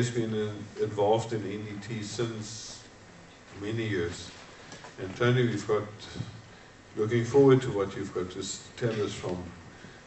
has been uh, involved in NDT since many years. And Tony, we've got, looking forward to what you've got to tell us from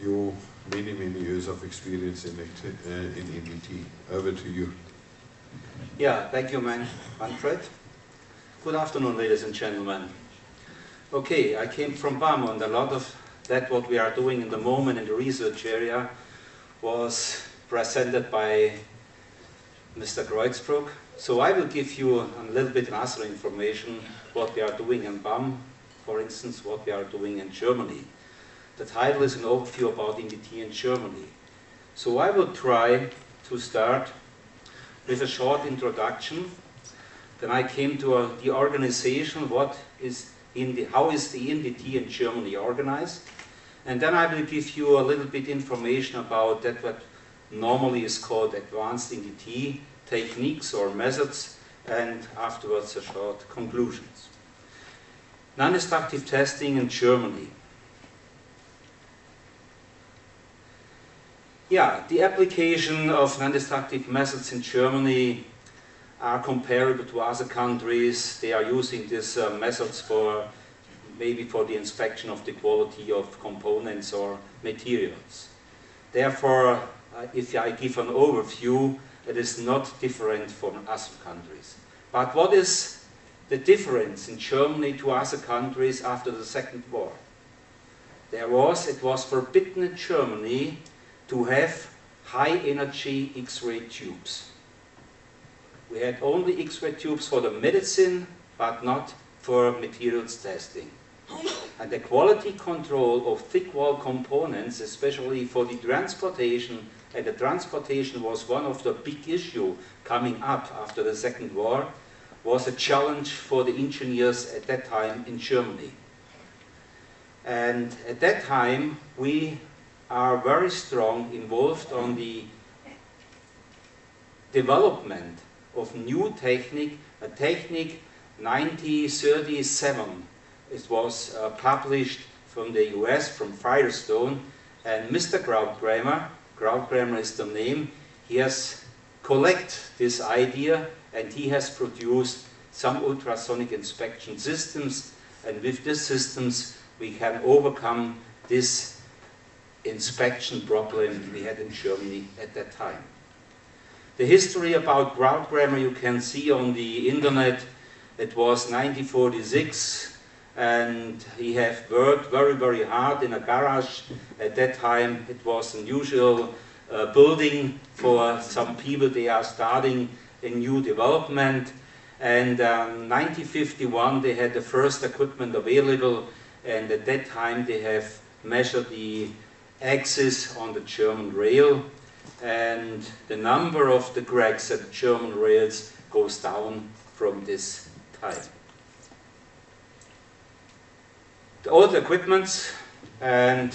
your many, many years of experience in, uh, in NDT. Over to you. Yeah, thank you, man, Manfred. Good afternoon, ladies and gentlemen. Okay, I came from BAM and a lot of that what we are doing in the moment in the research area was presented by Mr. Kreutzbruck. So I will give you a little bit other information what we are doing in BAM, for instance, what we are doing in Germany. The title is an overview about NDT in Germany. So I will try to start with a short introduction. Then I came to a, the organization, what is in the, how is the NDT in Germany organized. And then I will give you a little bit information about that what normally is called advanced NDT techniques or methods, and afterwards a short conclusions. Non-destructive testing in Germany. Yeah, the application of non-destructive methods in Germany are comparable to other countries. They are using these uh, methods for maybe for the inspection of the quality of components or materials. Therefore, uh, if I give an overview, it is not different from other countries. But what is the difference in Germany to other countries after the Second War? There was, it was forbidden in Germany to have high energy X-ray tubes. We had only X-ray tubes for the medicine, but not for materials testing. And the quality control of thick wall components, especially for the transportation, and the transportation was one of the big issue coming up after the Second War, was a challenge for the engineers at that time in Germany. And at that time, we are very strong involved on the development of new technique, a technique 1937. It was uh, published from the US, from Firestone, and Mr. Krautkramer, Krautkramer is the name, he has collected this idea and he has produced some ultrasonic inspection systems and with these systems we can overcome this inspection problem we had in Germany at that time. The history about Krautkramer you can see on the internet. It was 1946 and he had worked very, very hard in a garage. At that time it was an usual uh, building for some people. They are starting a new development. And um, 1951 they had the first equipment available and at that time they have measured the axis on the German rail and the number of the cracks at German rails goes down from this time. The old equipment and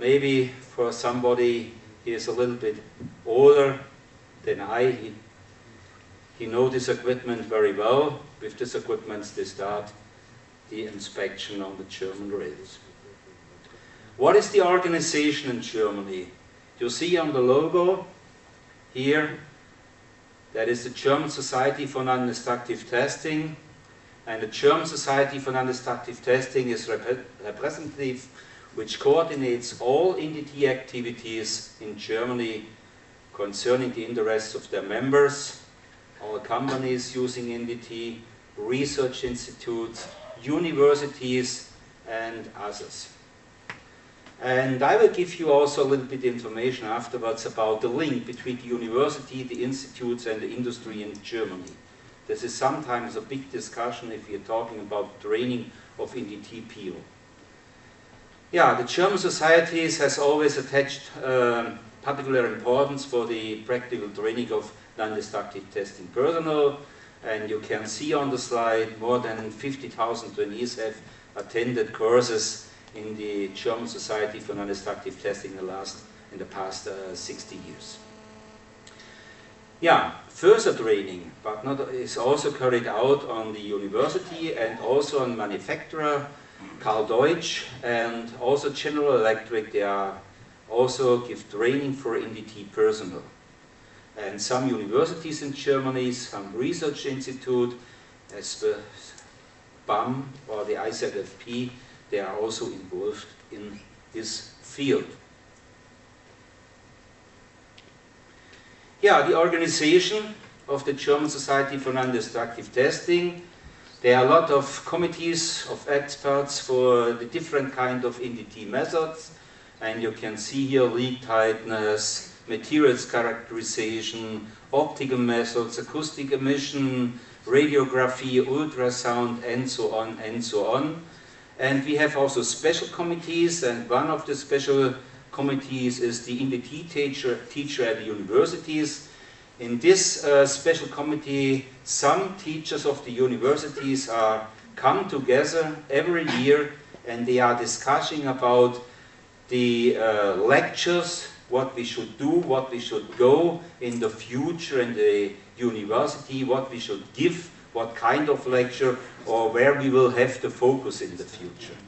maybe for somebody he is a little bit older than I, he, he knows this equipment very well. With this equipment they start the inspection on the German rails. What is the organization in Germany? You see on the logo here, that is the German Society for Non-Destructive Testing. And the German Society for Non-Destructive Testing is rep representative, which coordinates all NDT activities in Germany concerning the interests of their members, all companies using NDT, research institutes, universities, and others. And I will give you also a little bit information afterwards about the link between the university, the institutes and the industry in Germany. This is sometimes a big discussion if you're talking about training of NDT people. Yeah, the German societies has always attached uh, particular importance for the practical training of non-destructive testing personnel. And you can see on the slide more than 50,000 trainees have attended courses in the German Society for Non-Destructive Testing in the last, in the past uh, 60 years. Yeah, further training, but not is also carried out on the university and also on manufacturer, Karl Deutsch, and also General Electric. They are also give training for NDT personnel. And some universities in Germany, some research institute, as the BAM or the IZFP, they are also involved in this field. Yeah, the organization of the German Society for Non-Destructive Testing. There are a lot of committees of experts for the different kind of NDT methods. And you can see here leak tightness, materials characterization, optical methods, acoustic emission, radiography, ultrasound, and so on and so on. And we have also special committees, and one of the special committees is the NDT teacher, teacher at the universities. In this uh, special committee, some teachers of the universities are come together every year and they are discussing about the uh, lectures, what we should do, what we should go in the future in the university, what we should give, what kind of lecture, or where we will have to focus in the future.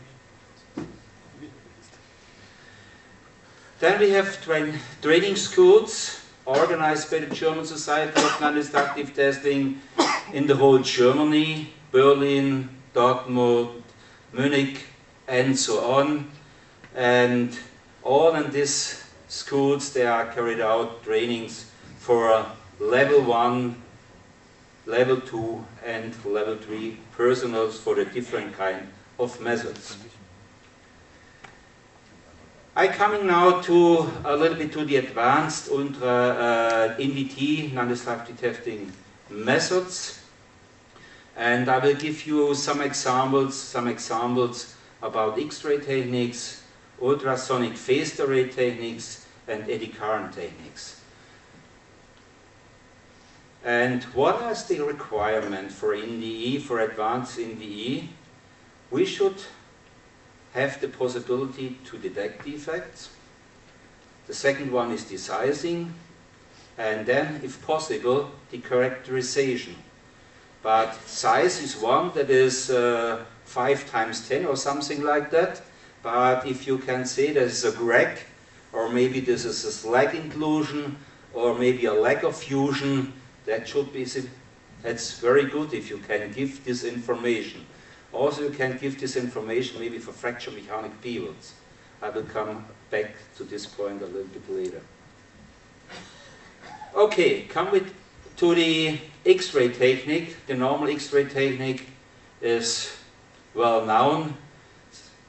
Then we have train training schools organized by the German Society of Non-Destructive Testing in the whole Germany, Berlin, Dortmund, Munich, and so on. And all in these schools, they are carried out trainings for level 1, level 2, and level 3 personals for the different kind of methods. I coming now to a little bit to the advanced ultra uh, NDT, non-destructive testing methods. And I will give you some examples, some examples about X-ray techniques, ultrasonic phased array techniques, and eddy current techniques. And what is the requirement for NDE, for advanced NDE? We should have the possibility to detect defects. The second one is desizing, and then, if possible, the characterization. But size is one that is uh, 5 times 10 or something like that. But if you can say there's a crack, or maybe this is a slag inclusion, or maybe a lack of fusion, that should be, that's very good if you can give this information. Also, you can give this information maybe for fracture mechanic pivots. I will come back to this point a little bit later. Okay, come with to the X-ray technique. The normal X-ray technique is well known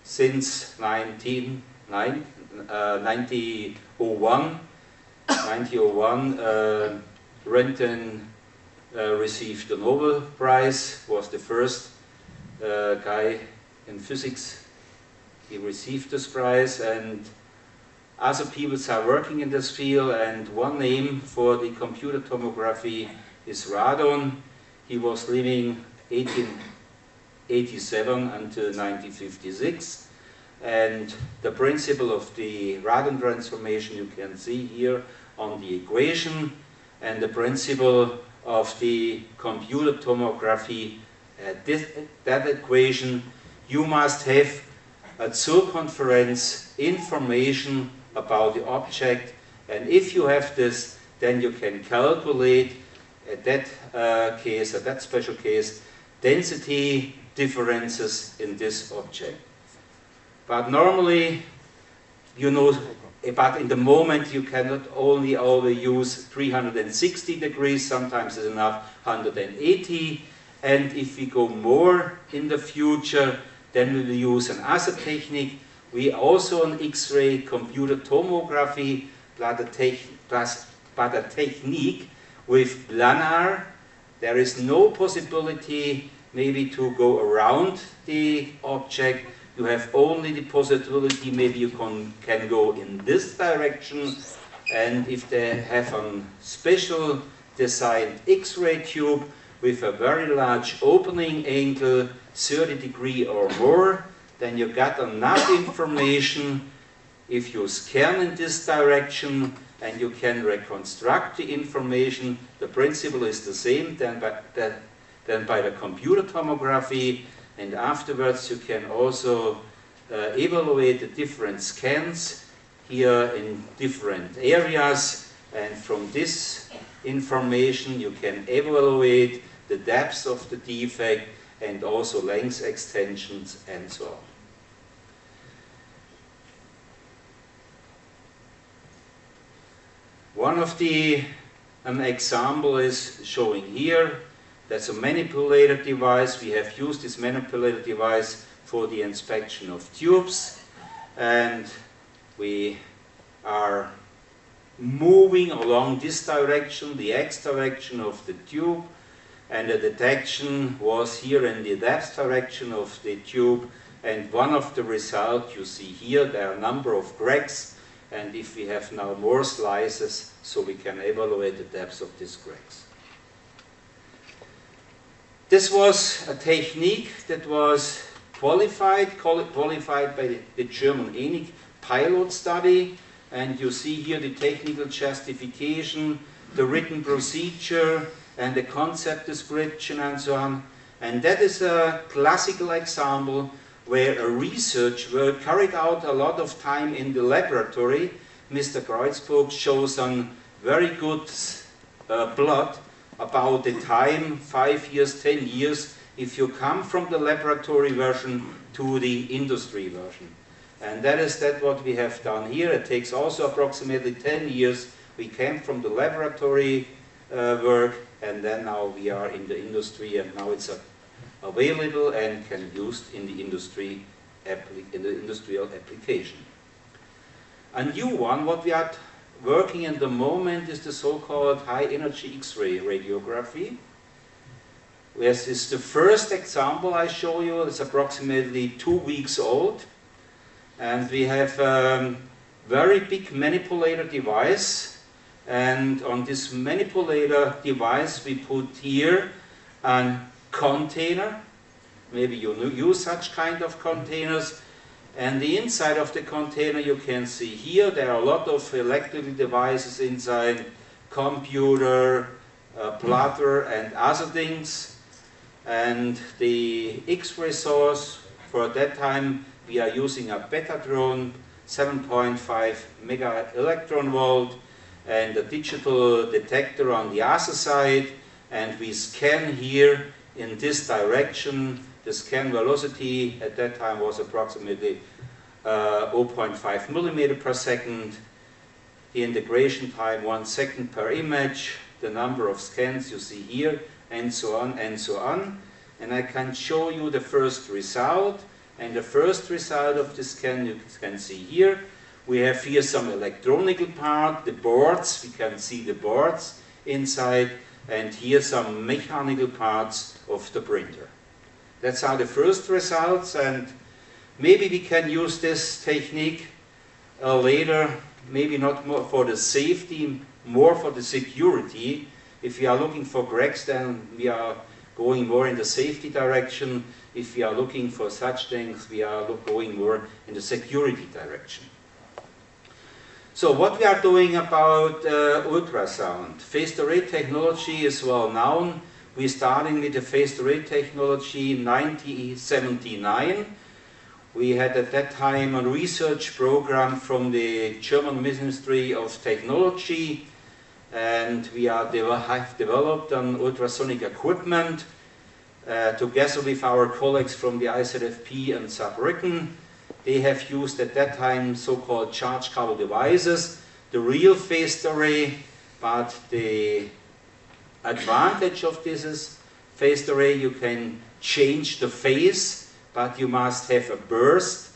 since 19, nine, uh, 1901. 1901, uh, Röntgen uh, received the Nobel Prize, was the first uh, guy in physics. He received this prize and other people are working in this field and one name for the computer tomography is Radon. He was living 1887 until 1956 and the principle of the radon transformation you can see here on the equation and the principle of the computer tomography this, that equation, you must have a circumference information about the object and if you have this then you can calculate at that uh, case, at that special case, density differences in this object. But normally, you know, but in the moment you cannot only always use 360 degrees, sometimes it's enough 180 and if we go more in the future, then we will use another technique. We also on X-ray computer tomography, but a technique with planar. There is no possibility maybe to go around the object. You have only the possibility maybe you can, can go in this direction. And if they have a special designed X-ray tube, with a very large opening angle, 30 degree or more, then you got enough information. If you scan in this direction and you can reconstruct the information, the principle is the same than by the, than by the computer tomography. And afterwards you can also uh, evaluate the different scans here in different areas. And from this information, you can evaluate the depth of the defect and also length extensions and so on. One of the an example is showing here. That's a manipulator device. We have used this manipulator device for the inspection of tubes and we are moving along this direction, the x direction of the tube and the detection was here in the depth direction of the tube. And one of the results you see here, there are a number of cracks. And if we have now more slices so we can evaluate the depth of these cracks. This was a technique that was qualified, qualified by the German ENIQ pilot study. And you see here the technical justification, the written procedure and the concept description and so on. And that is a classical example where a research work carried out a lot of time in the laboratory. Mr. Kreutzbruck shows some very good uh, blood about the time, five years, ten years, if you come from the laboratory version to the industry version. And that is that what we have done here. It takes also approximately 10 years. We came from the laboratory uh, work and then now we are in the industry and now it's available and can be used in the industry in the industrial application. A new one, what we are working at the moment is the so-called high energy X-ray radiography. This is the first example I show you. It's approximately two weeks old. And we have a very big manipulator device. And on this manipulator device, we put here a container. Maybe you use such kind of containers. And the inside of the container you can see here, there are a lot of electrical devices inside, computer, uh, plotter and other things. And the X-ray source, for that time we are using a Betatron 7.5 mega electron volt and a digital detector on the other side and we scan here in this direction. The scan velocity at that time was approximately uh, 0.5 millimeter per second. The integration time one second per image. The number of scans you see here and so on and so on. And I can show you the first result. And the first result of the scan you can see here. We have here some electronical part, the boards, we can see the boards inside, and here some mechanical parts of the printer. That's how the first results, and maybe we can use this technique uh, later, maybe not more for the safety, more for the security, if we are looking for cracks, then we are going more in the safety direction. If we are looking for such things, we are going more in the security direction. So what we are doing about uh, ultrasound? Phased array technology is well known. We're starting with the phased array technology in 1979. We had at that time a research program from the German Ministry of Technology and we are have developed an ultrasonic equipment uh, together with our colleagues from the IZFP and Saarbrücken. They have used at that time so-called charge couple devices, the real phased array, but the advantage of this is phased array you can change the phase, but you must have a burst.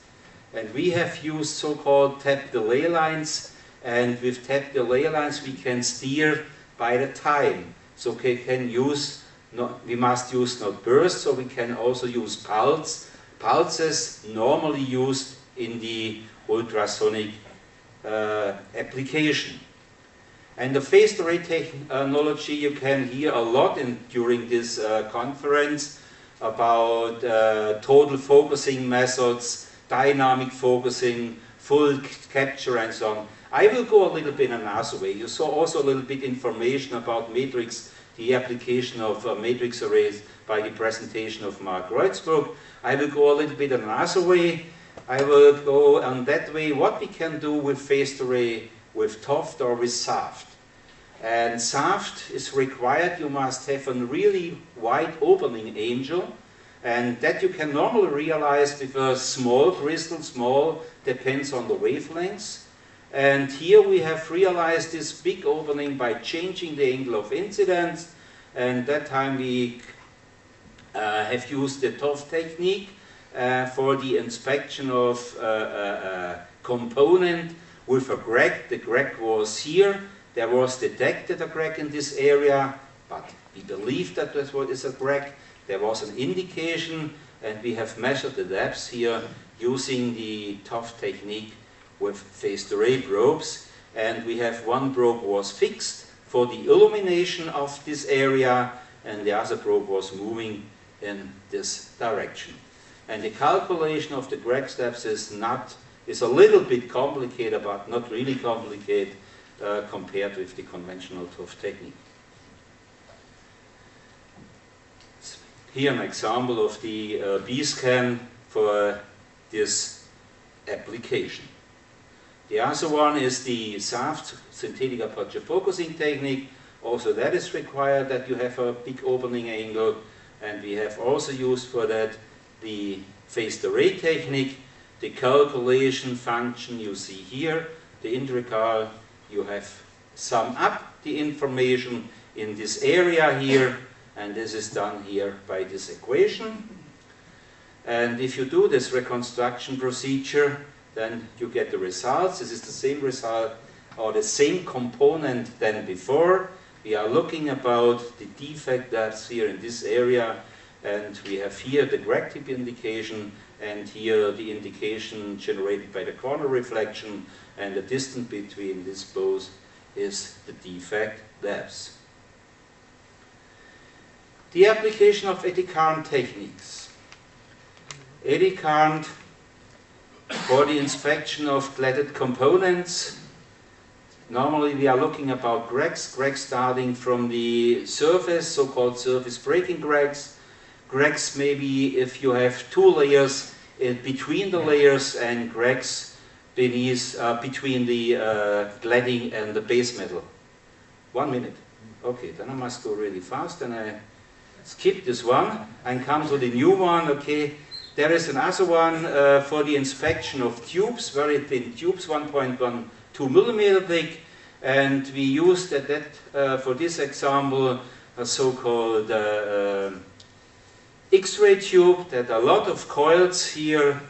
And we have used so-called tap delay lines and with tap delay lines we can steer by the time. So we can use, not, we must use not burst, so we can also use pulse. Pulses normally used in the ultrasonic uh, application. And the phased array technology, you can hear a lot in, during this uh, conference about uh, total focusing methods, dynamic focusing, full capture and so on. I will go a little bit another way. You saw also a little bit information about matrix, the application of uh, matrix arrays by the presentation of Mark Kreutzbruck. I will go a little bit another way. I will go on that way what we can do with phased array with TOFD or with SAFT. And SAFT is required, you must have a really wide opening angel, and that you can normally realize with a small crystal, small depends on the wavelengths. And here we have realized this big opening by changing the angle of incidence, and that time we uh, have used the TOF technique uh, for the inspection of uh, uh, uh component with a crack. The crack was here. There was detected a crack in this area, but we believe that that's what is a crack. There was an indication, and we have measured the depths here using the TOF technique with phased array probes. And we have one probe was fixed for the illumination of this area, and the other probe was moving in this direction. And the calculation of the crack steps is not is a little bit complicated, but not really complicated uh, compared with the conventional TOF technique. Here an example of the uh, B-scan for this application. The other one is the SAFT, synthetic aperture focusing technique. Also that is required that you have a big opening angle and we have also used for that the phased array technique, the calculation function you see here, the integral, you have sum up the information in this area here, and this is done here by this equation. And if you do this reconstruction procedure, then you get the results. This is the same result or the same component than before. We are looking about the defect that's here in this area and we have here the crack tip indication and here the indication generated by the corner reflection and the distance between these both is the defect depth. The application of eddy current techniques. Eddy current for the inspection of cladded components Normally we are looking about cracks, cracks starting from the surface, so-called surface breaking cracks. Cracks maybe if you have two layers uh, between the layers and cracks beneath, uh, between the uh, cladding and the base metal. One minute. Okay, then I must go really fast and I skip this one and come to the new one. Okay, there is another one uh, for the inspection of tubes, very thin tubes, 1.1 2 millimeter thick, and we used at that, uh, for this example, a so-called uh, uh, X-ray tube. That a lot of coils here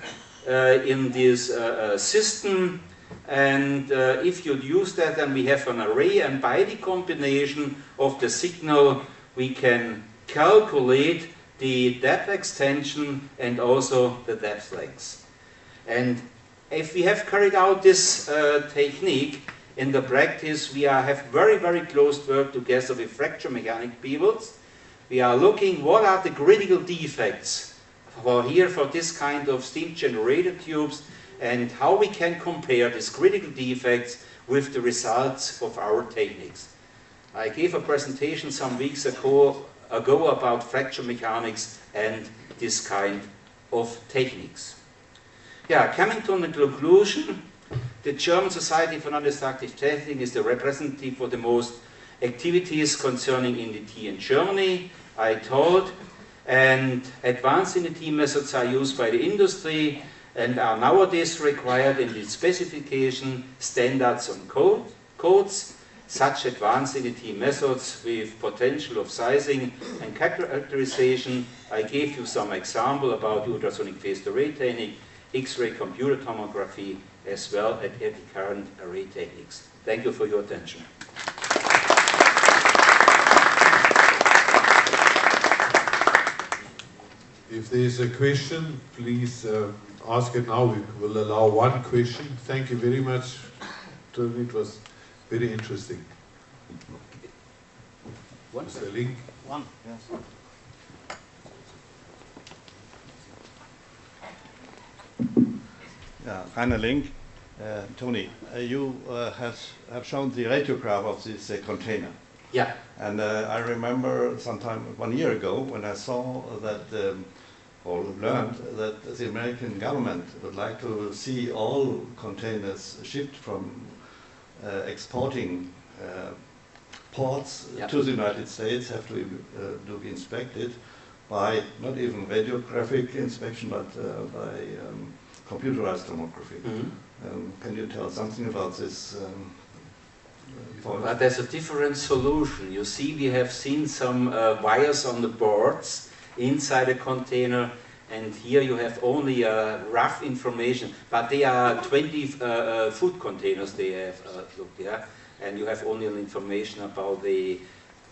uh, in this uh, system. And if you use that then we have an array and by the combination of the signal we can calculate the depth extension and also the depth length. And if we have carried out this uh, technique in the practice, we are, have very, very close work together with fracture mechanic people. We are looking what are the critical defects for here for this kind of steam generator tubes and how we can compare these critical defects with the results of our techniques. I gave a presentation some weeks ago, ago about fracture mechanics and this kind of techniques. Yeah, coming to the conclusion, the German Society for Non-Destructive Testing is the representative for the most activities concerning NDT in Germany, I told, and advanced NDT methods are used by the industry and are nowadays required in the specification, standards and code, codes. Such advanced NDT methods with potential of sizing and characterization. I gave you some example about ultrasonic phased array technique X-ray computer tomography, as well as current array techniques. Thank you for your attention. If there is a question, please uh, ask it now. We will allow one question. Thank you very much. It was very interesting. One. Mr. Link. One, yes. Yeah, Rainer Link. Uh, Tony, uh, you uh, have, have shown the radiograph of this uh, container. Yeah. And uh, I remember sometime one year ago when I saw that, um, or learned that the American government would like to see all containers shipped from exporting ports Yeah. to the United States have to, uh, to be inspected by not even radiographic inspection, but uh, by um, computerized tomography. Mhm. Um, can you tell something about this? Um, uh. But there's a different solution. You see, we have seen some uh, wires on the boards inside a container, and here you have only uh, rough information. But they are 20 uh, uh, food containers they have uh, looked, yeah? And you have only information about the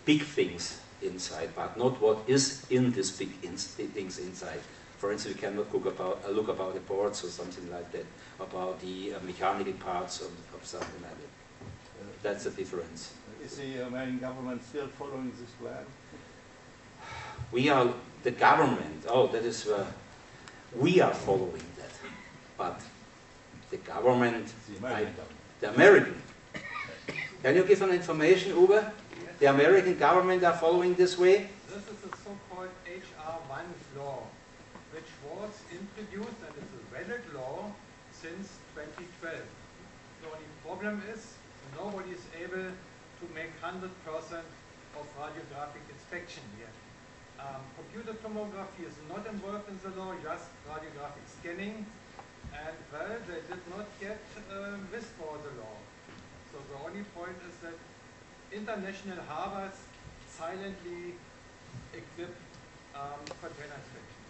big things inside, but not what is in these big ins things inside. For instance, we cannot look about, uh, look about the boards or something like that, about the uh, mechanical parts of, of something like that. That's the difference. Is the American government still following this plan? We are the government. Oh, that is uh, we are following that, but the government, The American the American. Can you give an information, Uwe? The American government are following this way. This is the so-called HR1 law, which was introduced and is a valid law since 2012. The only problem is nobody is able to make 100% of radiographic inspection yet. Um, computer tomography is not involved in the law, just radiographic scanning. And well, they did not get um, this for the law. So the only point is that international harbors silently equip um, container inspection.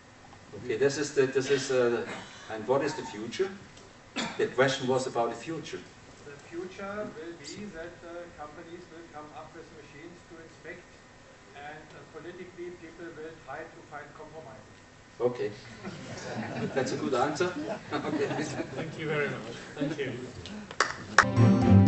Okay, this is the this is uh, and what is the future? The question was about the future. The future will be that uh, companies will come up with machines and uh, politically people will try to find compromises. Okay, that's a good answer. okay. Thank you very much. Thank you.